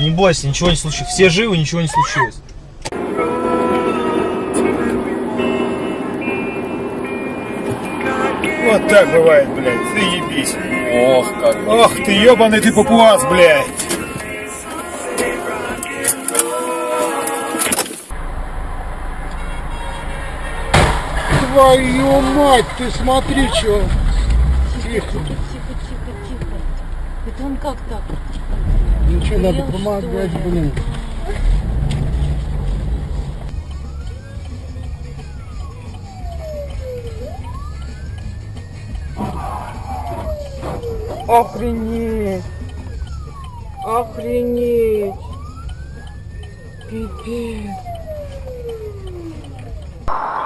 Не бойся, ничего не случилось. Все живы, ничего не случилось. Вот так бывает, блядь, заебись. Ох, как. Ох ты, ебаный ты папуас, блядь. Твою мать, ты смотри, что. Тихо. Это он как так? Ничего, надо Ел, помогать, блин. Охренеть! Охренеть! Пипец!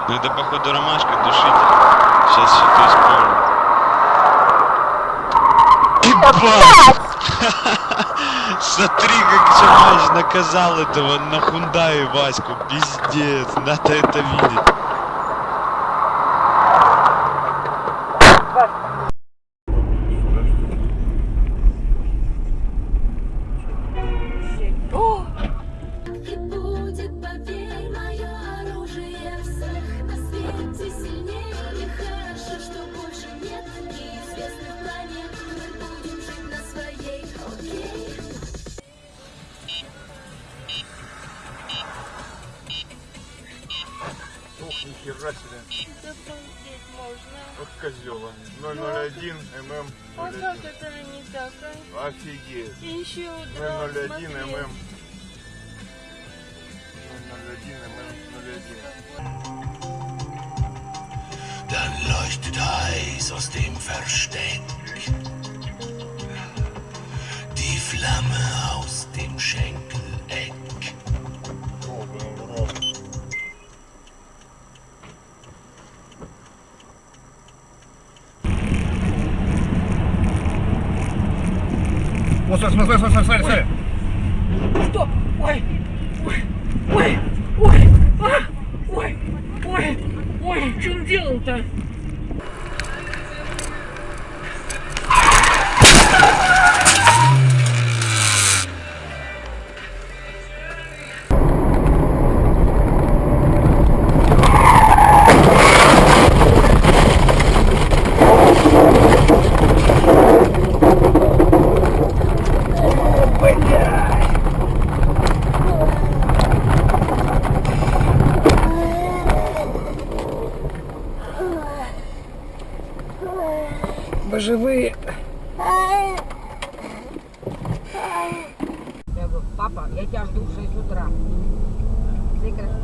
Ну это походу ромашка душитель. Сейчас что-то исполню. Смотри, как Джамаш наказал этого на Хундае Ваську. Пиздец, надо это видеть. Вот козёл они. 001 ММ. А как это не так, а? Офигеть. И еще 001 ММ. 001 ММ 01. Dann leuchtet heiß aus dem Versteck Вот, смотри, смотри, смотри, смотри, смотри. Стоп! Ой! Ой! Ой! Ой! А! Ой! Ой! Ой! Что он делал-то? Живые. Я говорю, папа, я тебя жду в 6 утра.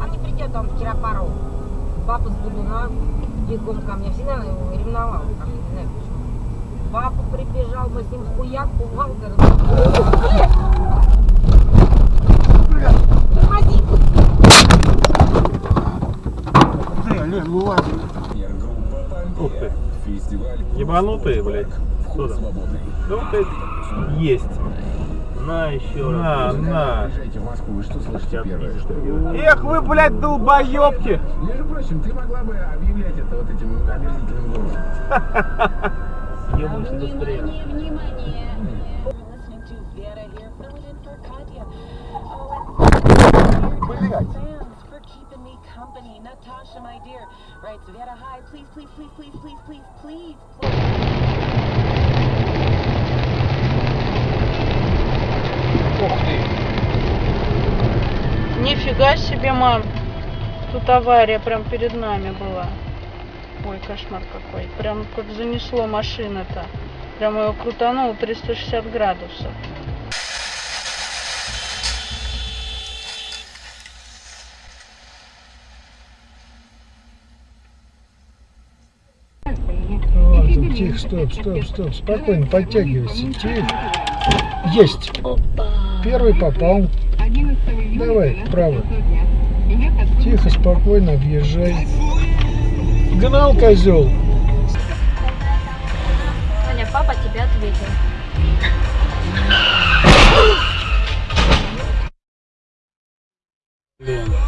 А не придет он в Киропару. Папа с Будуна бегом ко мне, всегда его ревновал мне, не знаю почему. Папа прибежал, мы с ним хуяк, пугал, тормози. Ух ты. Ебанутые, блядь. Что там? Ну, ты есть. На еще на, На, Приезжайте в Москву, вы что слышите первое? Что Эх вы, блядь, долбоебки! Между прочим, ты могла бы объявлять это вот этим омерзительным голосом. Быстрее. Внимание, внимание! company. Natasha, my dear, writes Vera High. Please, please, please, please, please, please, please, Нифига себе, мам! Тут авария прям перед нами была. Ой, кошмар какой. Прям как занесло машина-то. Прям ее крутануло 360 градусов. тихо, стоп, стоп, стоп, спокойно, подтягивайся, тихо. Есть. Первый попал. Давай, право. Тихо, спокойно объезжай. Гнал козел. Аня, папа тебя ответил. Блин.